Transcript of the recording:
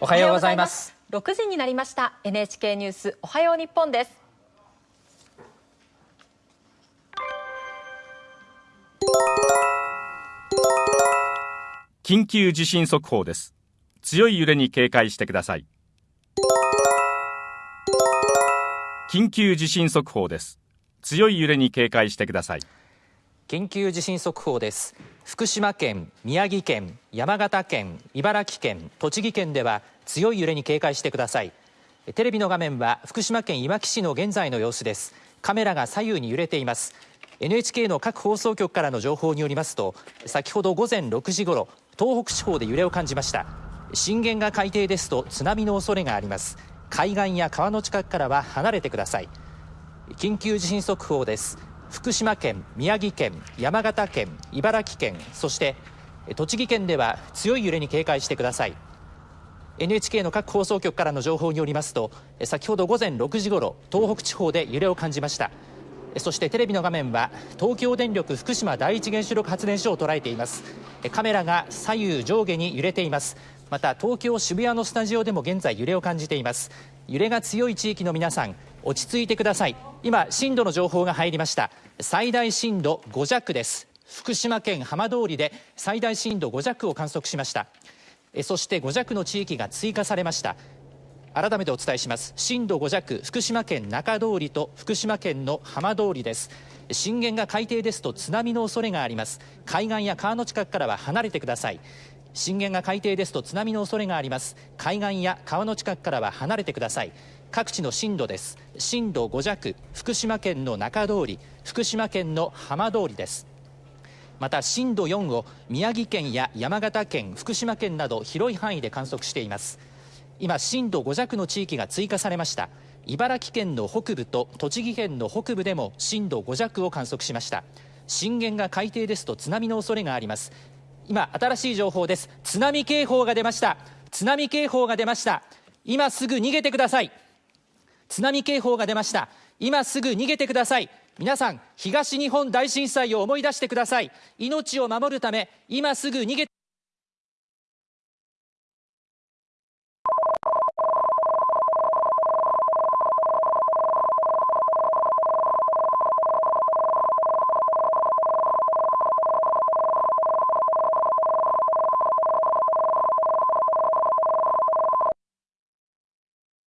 おはようございます。6時になりました。NHK ニュースおはよう日本です。緊急地震速報です。強い揺れに警戒してください。緊急地震速報です。強い揺れに警戒してください緊急地震速報です。福島県宮城県山形県茨城県栃木県では強い揺れに警戒してください。テレビの画面は福島県いわき市の現在の様子です。カメラが左右に揺れています。NHK の各放送局からの情報によりますと先ほど午前6時ごろ東北地方で揺れを感じました。震源が海底ですと津波の恐れがあります。海岸や川の近くからは離れてください。緊急地震速報です。福島県宮城県山形県茨城県そして栃木県では強い揺れに警戒してください。NHK の各放送局からの情報によりますと先ほど午前6時ごろ東北地方で揺れを感じました。そしてテレビの画面は東京電力福島第一原子力発電所を捉えています。カメラが左右上下に揺れています。また東京渋谷のスタジオでも現在揺れを感じています。揺れが強い地域の皆さん落ち着いてください。今震度の情報が入りました。最大震度5弱です。福島県浜通りで最大震度5弱を観測しました。そして5弱の地域が追加されました。改めてお伝えします。震度5弱福島県中通りと福島県の浜通りです。震源が海底ですと津波の恐れがあります。海岸や川の近くからは離れてください。震源が海底ですと津波の恐れがあります。海岸や川の近くからは離れてください。各地の震度です。震度5弱福島県の中通り。福島県の浜通りです。また震度4を宮城県や山形県福島県など広い範囲で観測しています。今震度5弱の地域が追加されました。茨城県の北部と栃木県の北部でも震度5弱を観測しました。震源が海底ですと津波の恐れがあります。今新しい情報です。津波警報が出ました。津波警報が出ました。今すぐ逃げてください。津波警報が出ました。今すぐ逃げてください。皆さん東日本大震災を思い出してください。命を守るため今すぐ逃げ